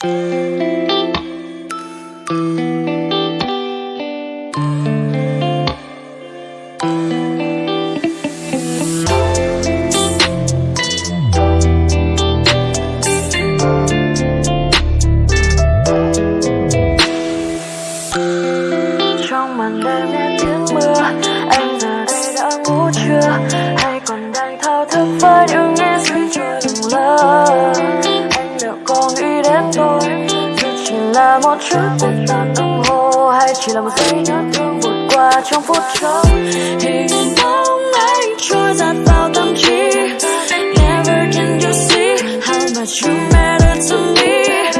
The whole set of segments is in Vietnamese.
trong trước một chút tích tắc đồng hồ hay chỉ là một giây nhớ thương vụt qua trong phút chốc. Hình bóng anh trôi giạt vào tâm trí. Never can you see how much you matter to me.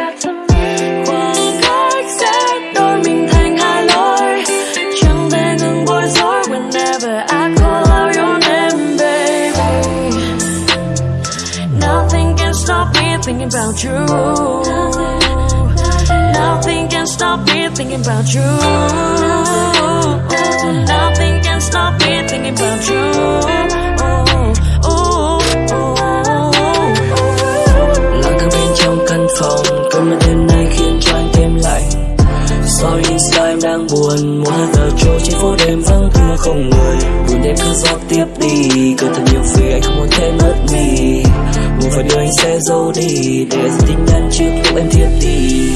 Khoảng cách sẽ đôi mình thành hai lối. Chẳng thể ngừng bối rối whenever I call out your name, baby. Nothing can stop me thinking about you stop me thinking about you. Nothing can stop me thinking about you. Lặng thở bên trong căn phòng cơn mưa đêm nay khiến cho anh thêm lạnh. Sorry sao em đang buồn Muốn hơi giờ trôi trên phố đêm vắng thưa không người. Buồn đêm cứ gió tiếp đi Cơn thật nhiều vì anh không muốn thêm mất mì Muốn phải điều anh sẽ giấu đi, Để dành tin nhắn trước lúc em thiết đi.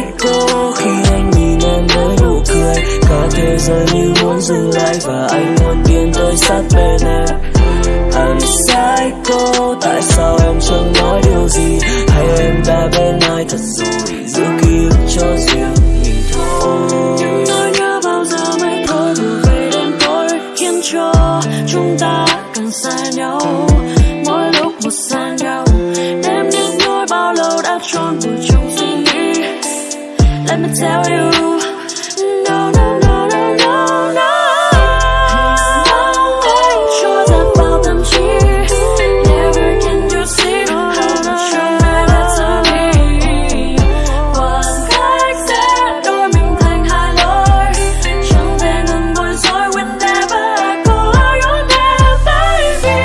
I'm a khi anh nhìn em với nụ cười. Cả thế giới như muốn dừng lại Và anh muốn tiến tới sát bên em. I'm psycho Tại sao em chẳng nói điều gì? Hay em đã bên ai thật rồi, Giữ ký ức cho riêng mình thôi? Nỗi nhớ bao giờ mới thôi đủ về đêm tối khiến cho chúng ta càng xa nhau. Mỗi lúc một xa tell you. No no no no no no. Anh trôi giạt vào tâm trí never can you see how much you matter to me. Khoảng cách sẽ đôi mình thành hai lối chẳng thể ngừng bối rối whenever I call out your name baby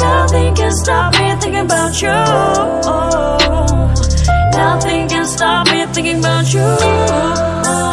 nothing can stop me thinking about you thinking about you.